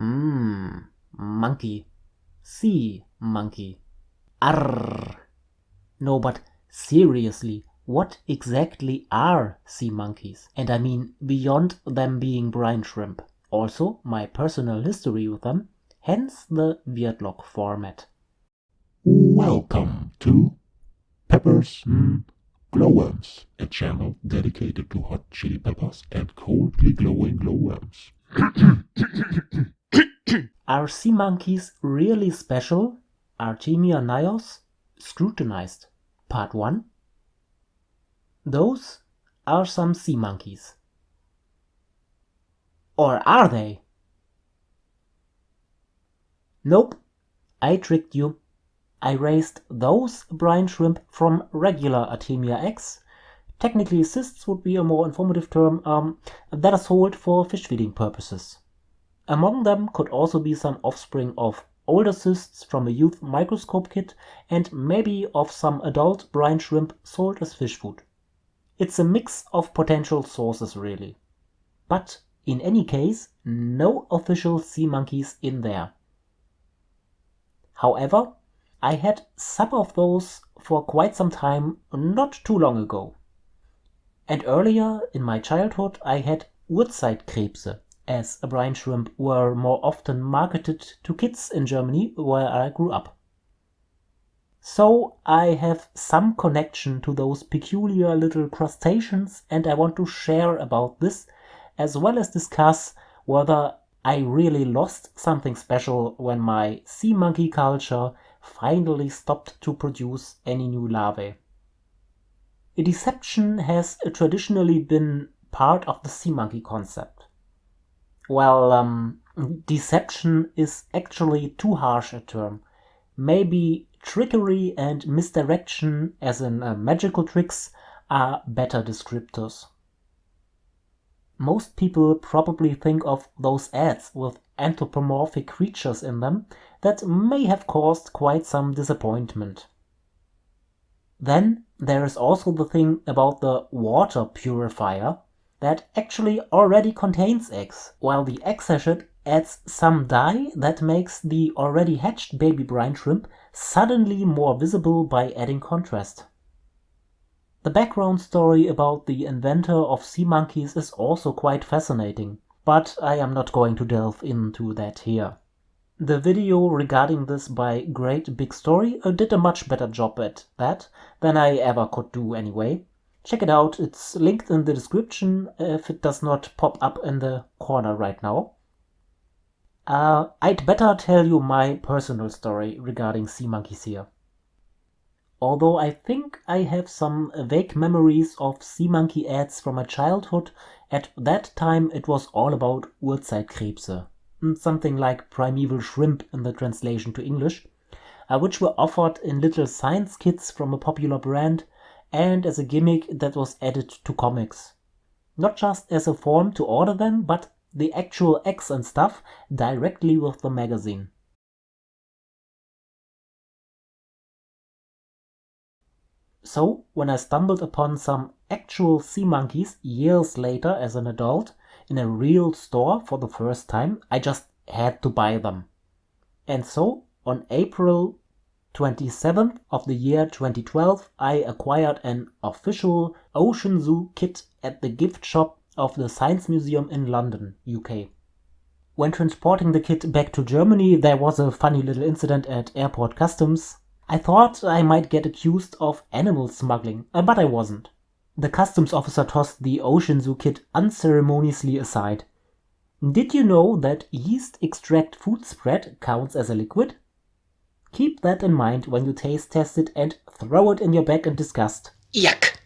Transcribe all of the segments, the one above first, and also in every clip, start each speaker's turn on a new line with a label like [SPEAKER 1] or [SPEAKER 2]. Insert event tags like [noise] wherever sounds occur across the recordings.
[SPEAKER 1] Mmm, monkey. Sea monkey. Arr. No, but seriously, what exactly are sea monkeys? And I mean beyond them being brine shrimp. Also, my personal history with them, hence the Weirdlog format.
[SPEAKER 2] Welcome to Peppers mm, Glowworms, a channel dedicated to hot chili peppers and coldly glowing glowworms. [clears throat]
[SPEAKER 1] Are sea monkeys really special? Artemia NYOS scrutinized. Part 1 Those are some sea monkeys. Or are they? Nope, I tricked you. I raised those brine shrimp from regular Artemia eggs. Technically, cysts would be a more informative term um, that are sold for fish feeding purposes. Among them could also be some offspring of older cysts from a youth microscope kit, and maybe of some adult brine shrimp sold as fish food. It's a mix of potential sources really. But in any case, no official sea monkeys in there. However, I had some of those for quite some time not too long ago. And earlier in my childhood I had Urzeitkrebse, as a brine shrimp were more often marketed to kids in Germany where I grew up. So I have some connection to those peculiar little crustaceans and I want to share about this as well as discuss whether I really lost something special when my sea monkey culture finally stopped to produce any new larvae. A deception has traditionally been part of the sea monkey concept. Well, um, deception is actually too harsh a term. Maybe trickery and misdirection, as in uh, magical tricks, are better descriptors. Most people probably think of those ads with anthropomorphic creatures in them that may have caused quite some disappointment. Then there is also the thing about the water purifier that actually already contains eggs, while the egg sachet adds some dye that makes the already hatched baby brine shrimp suddenly more visible by adding contrast. The background story about the inventor of sea monkeys is also quite fascinating, but I am not going to delve into that here. The video regarding this by Great Big Story did a much better job at that than I ever could do anyway, Check it out, it's linked in the description if it does not pop up in the corner right now. Uh, I'd better tell you my personal story regarding sea monkeys here. Although I think I have some vague memories of sea monkey ads from my childhood, at that time it was all about Urzeitkrebse, something like primeval shrimp in the translation to English, uh, which were offered in little science kits from a popular brand and as a gimmick that was added to comics. Not just as a form to order them, but the actual X and stuff directly with the magazine. So, when I stumbled upon some actual sea monkeys years later as an adult in a real store for the first time, I just had to buy them. And so, on April 27th of the year 2012, I acquired an official Ocean Zoo kit at the gift shop of the Science Museum in London, UK. When transporting the kit back to Germany, there was a funny little incident at airport customs. I thought I might get accused of animal smuggling, uh, but I wasn't. The customs officer tossed the Ocean Zoo kit unceremoniously aside. Did you know that yeast extract food spread counts as a liquid? Keep that in mind when you taste test it and throw it in your bag in disgust.
[SPEAKER 3] Yuck!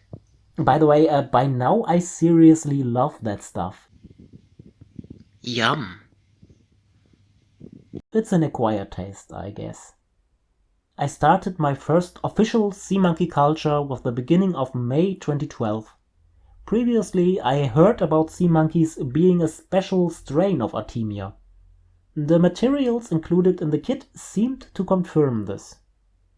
[SPEAKER 1] By the way, uh, by now I seriously love that stuff.
[SPEAKER 3] Yum.
[SPEAKER 1] It's an acquired taste, I guess. I started my first official sea monkey culture with the beginning of May 2012. Previously, I heard about sea monkeys being a special strain of Artemia. The materials included in the kit seemed to confirm this.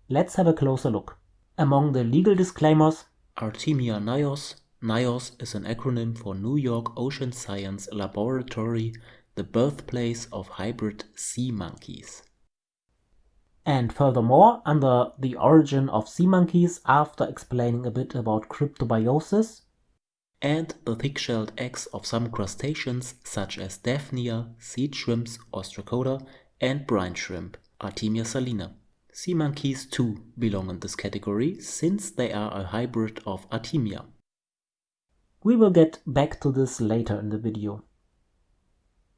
[SPEAKER 1] Let's have a closer look. Among the legal disclaimers,
[SPEAKER 4] Artemia NYOS NYOS is an acronym for New York Ocean Science Laboratory
[SPEAKER 3] the birthplace of hybrid sea monkeys.
[SPEAKER 1] And furthermore, under the origin of sea monkeys, after explaining a bit about cryptobiosis,
[SPEAKER 3] and the thick-shelled eggs of some crustaceans such as Daphnia, seed shrimps, Ostracoda, and brine shrimp, Artemia salina. Sea monkeys too belong in this category since they are a hybrid of Artemia.
[SPEAKER 1] We will get back to this later in the video.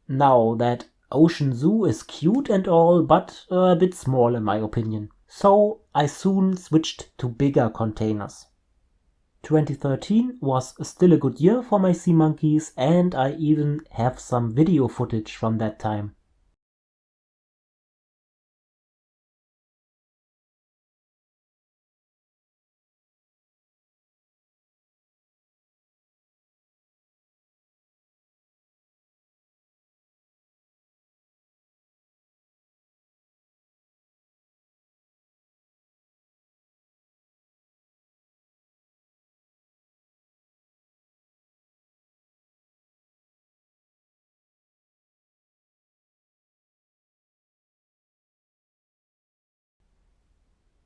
[SPEAKER 1] Now that Ocean Zoo is cute and all, but a bit small in my opinion. So I soon switched to bigger containers. 2013 was still a good year for my sea monkeys and I even have some video footage from that time.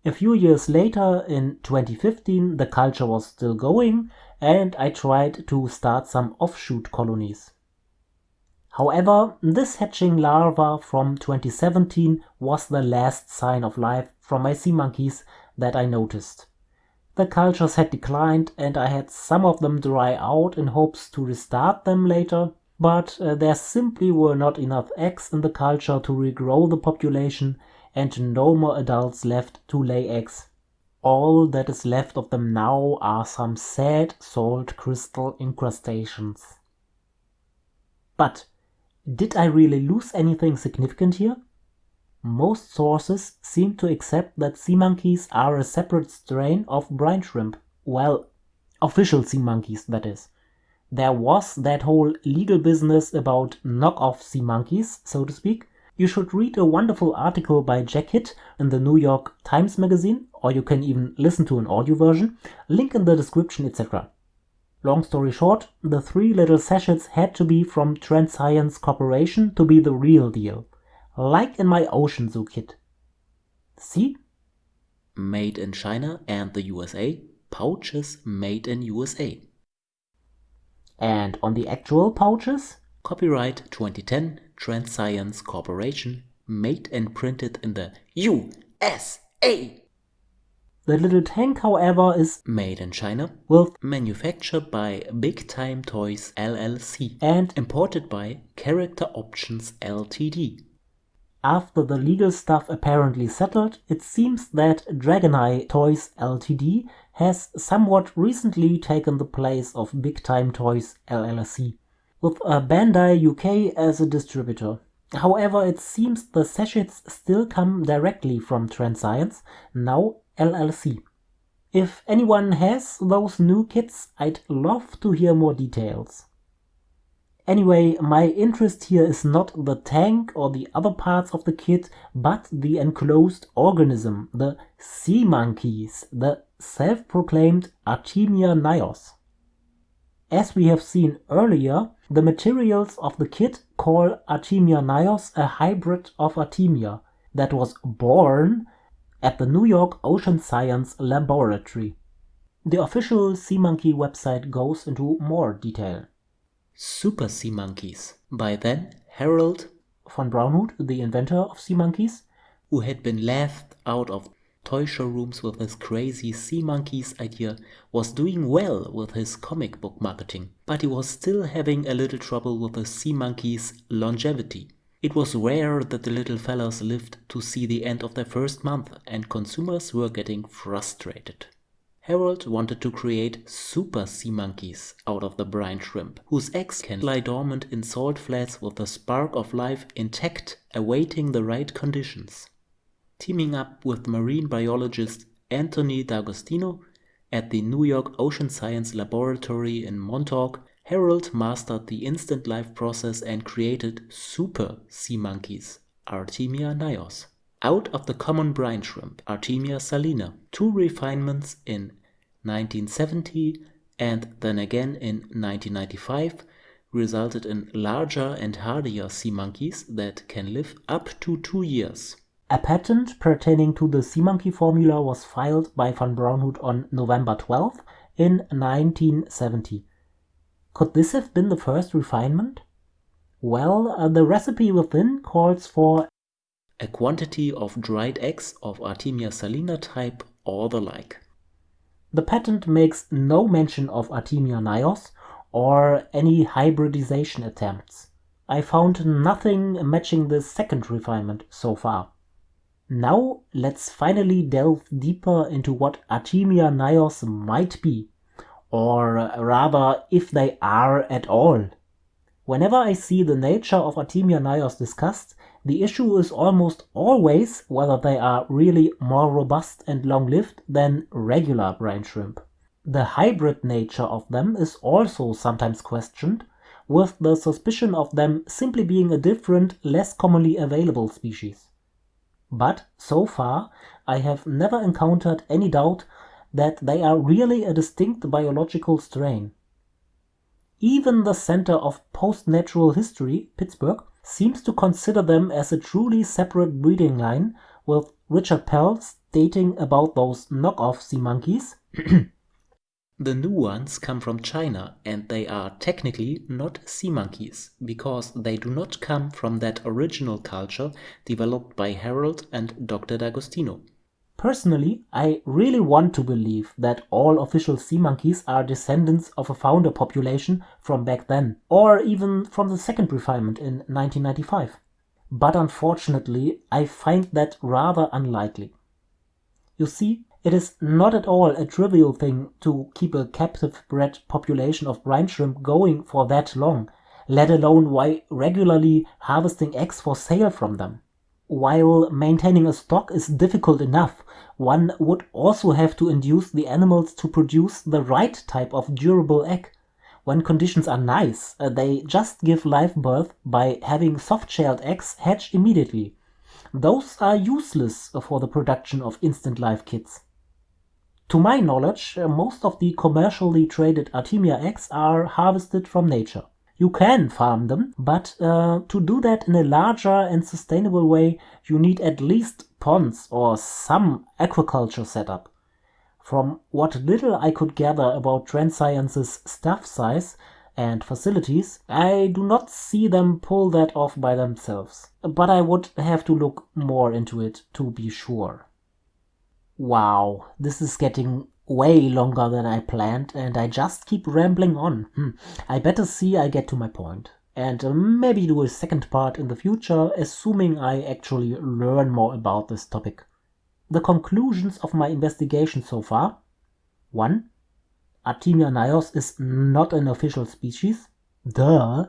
[SPEAKER 1] A few years later, in 2015, the culture was still going and I tried to start some offshoot colonies. However, this hatching larva from 2017 was the last sign of life from my sea monkeys that I noticed. The cultures had declined and I had some of them dry out in hopes to restart them later, but uh, there simply were not enough eggs in the culture to regrow the population and no more adults left to lay eggs. All that is left of them now are some sad salt crystal incrustations. But did I really lose anything significant here? Most sources seem to accept that sea monkeys are a separate strain of brine shrimp. Well, official sea monkeys, that is. There was that whole legal business about knockoff sea monkeys, so to speak, you should read a wonderful article by Jack Hitt in the New York Times Magazine, or you can even listen to an audio version, link in the description, etc. Long story short, the three little sachets had to be from Transcience Corporation to be the real deal. Like in my Ocean Zoo kit. See?
[SPEAKER 3] Made in China and the USA, pouches made in USA.
[SPEAKER 1] And on the actual pouches?
[SPEAKER 3] Copyright 2010 Transcience Corporation, made and printed in the USA.
[SPEAKER 1] The little tank, however, is
[SPEAKER 3] made in China,
[SPEAKER 1] with
[SPEAKER 3] manufactured by Big Time Toys LLC
[SPEAKER 1] and
[SPEAKER 3] imported by Character Options Ltd.
[SPEAKER 1] After the legal stuff apparently settled, it seems that Dragon-i Toys Ltd has somewhat recently taken the place of Big Time Toys LLC with Bandai UK as a distributor. However, it seems the sachets still come directly from Transcience, now LLC. If anyone has those new kits, I'd love to hear more details. Anyway, my interest here is not the tank or the other parts of the kit, but the enclosed organism, the sea monkeys, the self-proclaimed Artemia NYOS. As we have seen earlier, the materials of the kit call Artemia NYOS a hybrid of Artemia that was born at the New York Ocean Science Laboratory. The official Sea Monkey website goes into more detail.
[SPEAKER 3] Super Sea Monkeys by then Harold
[SPEAKER 1] von Braunhut, the inventor of sea monkeys,
[SPEAKER 3] who had been laughed out of toy showrooms with his crazy sea monkeys idea was doing well with his comic book marketing, but he was still having a little trouble with the sea monkeys' longevity. It was rare that the little fellas lived to see the end of their first month and consumers were getting frustrated. Harold wanted to create super sea monkeys out of the brine shrimp, whose eggs can lie dormant in salt flats with the spark of life intact, awaiting the right conditions teaming up with marine biologist Anthony D'Agostino at the New York Ocean Science Laboratory in Montauk, Harold mastered the instant life process and created super sea monkeys, Artemia NYOS, out of the common brine shrimp, Artemia salina. Two refinements in 1970 and then again in 1995 resulted in larger and hardier sea monkeys that can live up to two years.
[SPEAKER 1] A patent pertaining to the sea monkey formula was filed by von Braunhut on November 12 in 1970. Could this have been the first refinement? Well, uh, the recipe within calls for
[SPEAKER 3] a quantity of dried eggs of Artemia salina type or the like.
[SPEAKER 1] The patent makes no mention of Artemia NYOS or any hybridization attempts. I found nothing matching the second refinement so far. Now let's finally delve deeper into what Artemia NYOS might be, or rather if they are at all. Whenever I see the nature of Artemia NYOS discussed, the issue is almost always whether they are really more robust and long-lived than regular brine shrimp. The hybrid nature of them is also sometimes questioned, with the suspicion of them simply being a different, less commonly available species. But so far, I have never encountered any doubt that they are really a distinct biological strain. Even the Center of Post-Natural History, Pittsburgh, seems to consider them as a truly separate breeding line, with Richard Pell stating about those knockoff sea monkeys. [clears throat]
[SPEAKER 3] the new ones come from China and they are technically not sea monkeys because they do not come from that original culture developed by Harold and Dr. D'Agostino.
[SPEAKER 1] Personally, I really want to believe that all official sea monkeys are descendants of a founder population from back then, or even from the second refinement in 1995. But unfortunately, I find that rather unlikely. You see, it is not at all a trivial thing to keep a captive bred population of brine shrimp going for that long, let alone while regularly harvesting eggs for sale from them. While maintaining a stock is difficult enough, one would also have to induce the animals to produce the right type of durable egg. When conditions are nice, uh, they just give live birth by having soft-shelled eggs hatch immediately. Those are useless for the production of instant live kits. To my knowledge, uh, most of the commercially traded Artemia eggs are harvested from nature. You can farm them, but uh, to do that in a larger and sustainable way, you need at least ponds or some aquaculture setup. From what little I could gather about Transcience's staff size and facilities, I do not see them pull that off by themselves. But I would have to look more into it to be sure. Wow, this is getting way longer than I planned, and I just keep rambling on. Hmm. I better see I get to my point, and uh, maybe do a second part in the future, assuming I actually learn more about this topic. The conclusions of my investigation so far 1. Artemia NYOS is not an official species. Duh!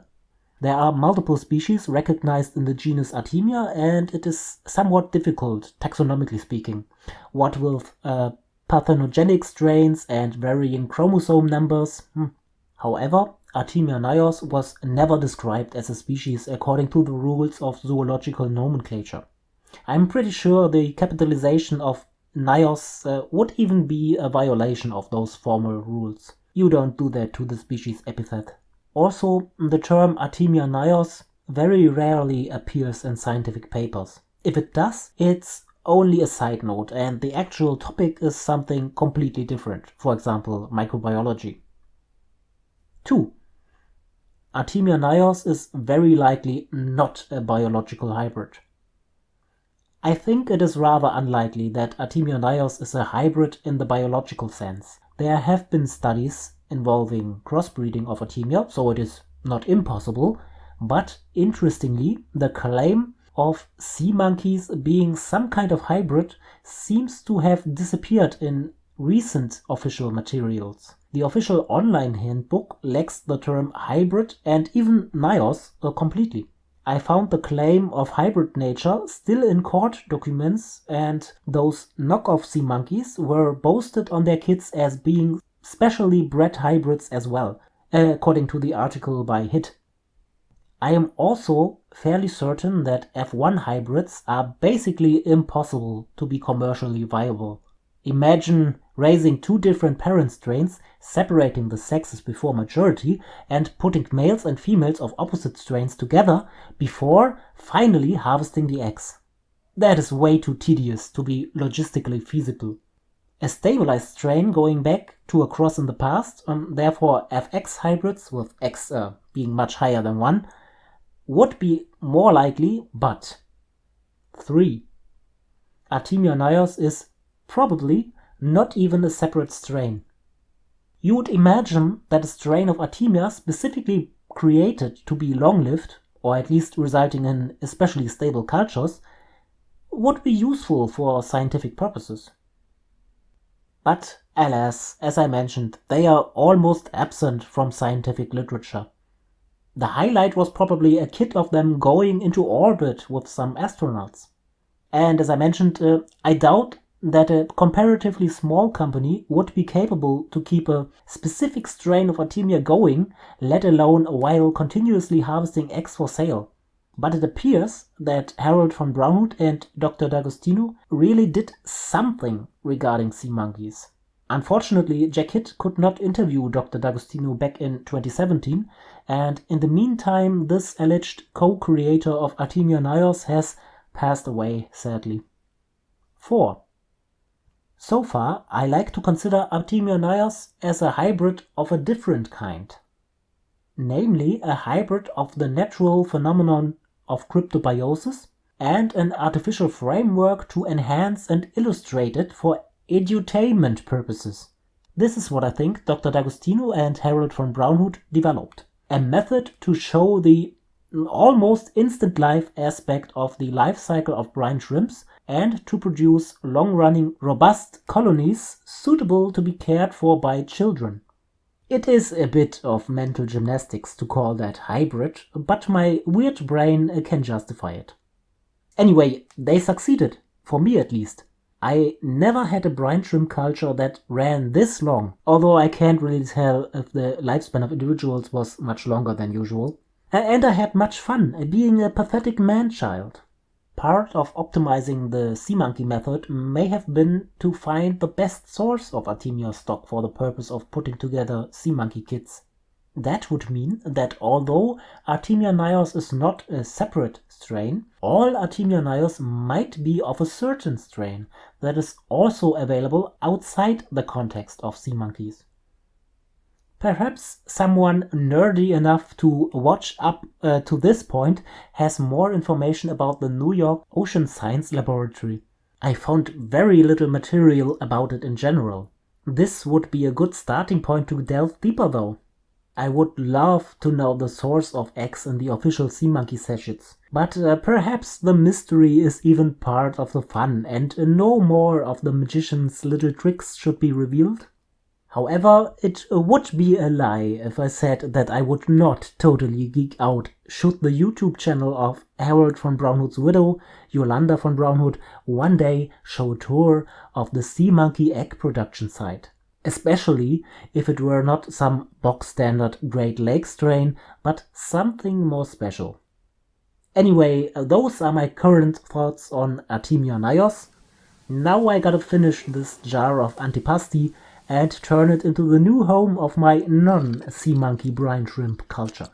[SPEAKER 1] There are multiple species recognized in the genus Artemia, and it is somewhat difficult, taxonomically speaking, what with uh, parthenogenic strains and varying chromosome numbers. Hmm. However, Artemia NYOS was never described as a species according to the rules of zoological nomenclature. I'm pretty sure the capitalization of NYOS uh, would even be a violation of those formal rules. You don't do that to the species epithet. Also, the term Artemia NYOS very rarely appears in scientific papers. If it does, it's only a side note and the actual topic is something completely different, for example, microbiology. 2. Artemia NYOS is very likely not a biological hybrid. I think it is rather unlikely that Artemia NYOS is a hybrid in the biological sense. There have been studies involving crossbreeding of Artemia, so it is not impossible, but interestingly, the claim of sea monkeys being some kind of hybrid seems to have disappeared in recent official materials. The official online handbook lacks the term hybrid and even NYOS uh, completely. I found the claim of hybrid nature still in court documents and those knockoff sea monkeys were boasted on their kits as being specially bred hybrids as well, uh, according to the article by Hitt. I am also fairly certain that F1 hybrids are basically impossible to be commercially viable. Imagine raising two different parent strains, separating the sexes before maturity, and putting males and females of opposite strains together before finally harvesting the eggs. That is way too tedious to be logistically feasible. A stabilized strain going back to a cross in the past, and therefore FX hybrids with X uh, being much higher than 1, would be more likely, but 3. Artemia NYOS is probably not even a separate strain. You would imagine that a strain of Artemia specifically created to be long-lived, or at least resulting in especially stable cultures, would be useful for scientific purposes. But alas, as I mentioned, they are almost absent from scientific literature. The highlight was probably a kit of them going into orbit with some astronauts. And as I mentioned, uh, I doubt that a comparatively small company would be capable to keep a specific strain of Artemia going, let alone while continuously harvesting eggs for sale. But it appears that Harold von Braunhut and Dr. D'Agostino really did something regarding sea monkeys. Unfortunately, Jack Hitt could not interview Dr. D'Agostino back in 2017, and in the meantime, this alleged co-creator of Artemia NYOS has passed away, sadly. 4. So far, I like to consider Artemia NYOS as a hybrid of a different kind. Namely, a hybrid of the natural phenomenon of cryptobiosis and an artificial framework to enhance and illustrate it for edutainment purposes. This is what I think Dr. D'Agostino and Harold von Braunhut developed. A method to show the almost instant life aspect of the life cycle of brine shrimps and to produce long-running robust colonies suitable to be cared for by children. It is a bit of mental gymnastics to call that hybrid, but my weird brain uh, can justify it. Anyway, they succeeded, for me at least. I never had a brine shrimp culture that ran this long, although I can't really tell if the lifespan of individuals was much longer than usual. And I had much fun being a pathetic man-child. Part of optimizing the sea monkey method may have been to find the best source of Artemia stock for the purpose of putting together sea monkey kits. That would mean that although Artemia NYOS is not a separate strain, all Artemia NYOS might be of a certain strain that is also available outside the context of sea monkeys. Perhaps someone nerdy enough to watch up uh, to this point has more information about the New York Ocean Science Laboratory. I found very little material about it in general. This would be a good starting point to delve deeper though. I would love to know the source of X in the official Sea Monkey sachets, but uh, perhaps the mystery is even part of the fun and no more of the magician's little tricks should be revealed. However, it uh, would be a lie if I said that I would not totally geek out should the YouTube channel of Harold von Braunhut's widow, Yolanda von Braunhut, one day show a tour of the sea monkey egg production site. Especially if it were not some box standard Great Lakes strain, but something more special. Anyway, uh, those are my current thoughts on Artemia NYOS. Now I gotta finish this jar of antipasti and turn it into the new home of my non-sea monkey brine shrimp culture.